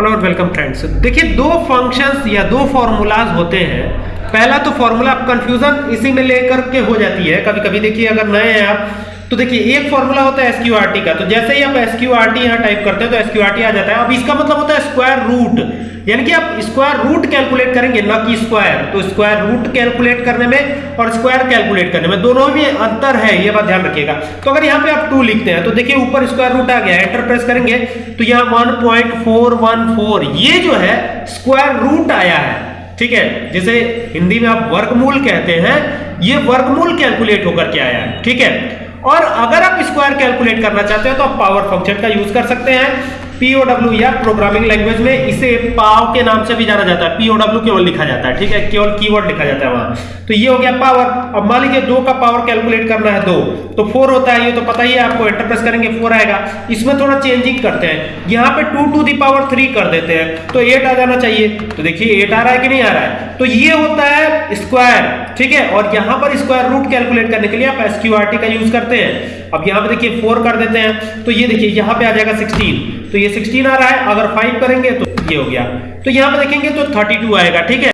Hello welcome friends देखिए, दो functions या दो फॉर्मूलाज होते हैं। पहला तो फॉर्मूला कंफ्यूजन इसी में लेकर के हो जाती है। कभी कभी देखिए, अगर नए हैं आप तो देखिए, एक फॉर्मूला होता है एसक्यूआरटी का। तो जैसे ही आप एसक्यूआरटी यहाँ टाइप करते हैं तो एसक्यूआरटी आ जाता है। अब इसका मतलब होता है स्क्वायर रूट यानी कि आप स्क्वायर रूट कैलकुलेट करेंगे ना कि स्क्वायर तो स्क्वायर रूट कैलकुलेट करने में और स्क्वायर कैलकुलेट करने में, दोनों में अंतर है, ये बात ध्यान रखिएगा। तो अगर यहाँ पे आप टू लिखते हैं तो देखिए ऊपर स्क्वायर रूट आ गया एंटर प्रेस करेंगे तो यहाँ 1.414 ये जो है स्क्वायर रूट आया है, ठीक है? जैसे हिंदी में आप वर्गमूल कहते हैं, ये वर्गमूल कैलकुलेट होकर के आया है, ठीक है? और अगर आप स्क्वायर कैलकुलेट करना चाहते हैं तो आप पावर फ़ंक्शन का यूज़ कर सकते हैं। पीओडब्ल्यू या प्रोग्रामिंग लैंग्वेज में इसे पाव के नाम से भी जाना जाता है। पीओडब्ल्यू केवल लिखा जाता है, ठीक है? केवल कीवर्ड लिखा जाता है वहाँ। तो ये हो गया पावर अब मान लीजिए दो का पावर कैलकुलेट करना है दो तो फोर होता है ये तो पता ही है आपको एंटर प्रेस करेंगे फोर आएगा। इसमें थोड़ा चेंजिंग करते हैं। यहाँ पे two to the power three कर देते हैं तो एट आ जाना चाहिए। तो देखिए एट आ रहा है कि नहीं आ रहा है? तो ये होता है स्क्वायर ठीक है? और यहाँ पर स्क्वायर रूट कैलकुलेट करने के लिए आप एसक्यूआरटी का यूज़ करते हैं। अब यहाँ पे देखिए फोर कर देते हैं। तो ये देखिए, यहाँ पे आ जाएगा सिक्सटीन तो ये 16 आ रहा है, अगर 5 करेंगे तो ये हो गया। तो यहाँ पे देखेंगे तो 32 आएगा, ठीक है?